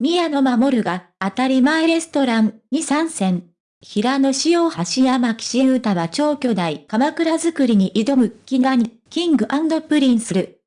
宮野真守が当たり前レストランに参戦。平野紫耀橋山岸優太は超巨大かまくら作りに挑む祈願、 King & Prince る。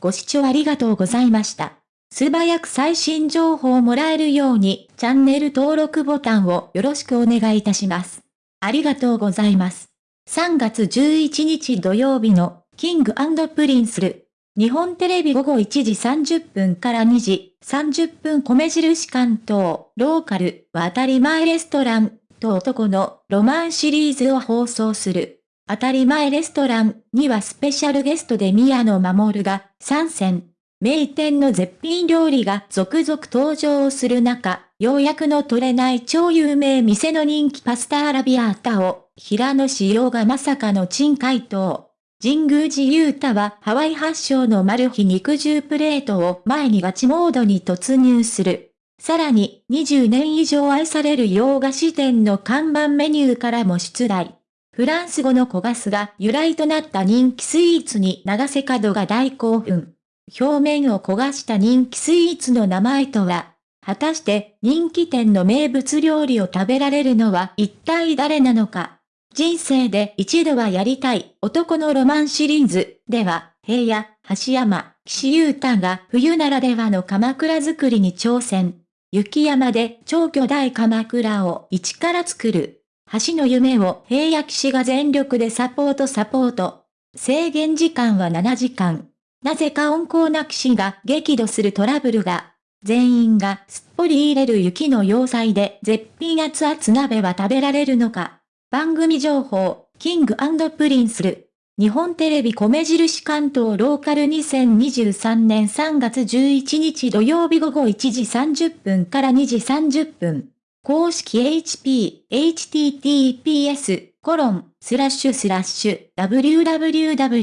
ご視聴ありがとうございました。素早く最新情報をもらえるように、チャンネル登録ボタンをよろしくお願いいたします。ありがとうございます。3月11日土曜日の King & Prince る。日本テレビ午後1時30分から2時30分米印関東、ローカル、渡り前レストラン、と男のロマンシリーズを放送する。当たり前レストランにはスペシャルゲストで宮野守が参戦。名店の絶品料理が続々登場する中、ようやくの取れない超有名店の人気パスタアラビアータを、平野仕様がまさかの珍回答。神宮寺勇太はハワイ発祥のマル秘肉汁プレートを前にガチモードに突入する。さらに、20年以上愛される洋菓子店の看板メニューからも出題。フランス語の小ガスが由来となった人気スイーツに長瀬角が大興奮。表面を焦がした人気スイーツの名前とは、果たして人気店の名物料理を食べられるのは一体誰なのか。人生で一度はやりたい男のロマンシリーズでは、平野、橋山、岸優太が冬ならではの鎌倉作りに挑戦。雪山で超巨大鎌倉を一から作る。橋の夢を平野騎士が全力でサポートサポート。制限時間は7時間。なぜか温厚な騎士が激怒するトラブルが。全員がすっぽり入れる雪の要塞で絶品熱々鍋は食べられるのか。番組情報、 King & Prince る。日本テレビ米印関東ローカル2023年3月11日土曜日午後1時30分から2時30分。公式 HP、https、コロン、スラッシュスラッシュ、www.ntv.co.jp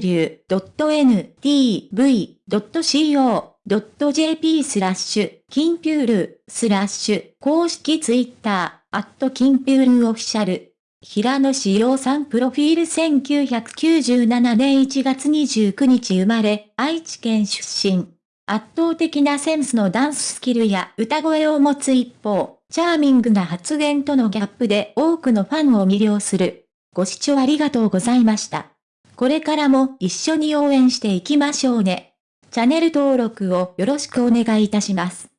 スラッシュ、キンピュール、スラッシュ、公式ツイッター、アットキンピュール official。平野志陽さんプロフィール1997年1月29日生まれ、愛知県出身。圧倒的なセンスのダンススキルや歌声を持つ一方、チャーミングな発言とのギャップで多くのファンを魅了する。ご視聴ありがとうございました。これからも一緒に応援していきましょうね。チャンネル登録をよろしくお願いいたします。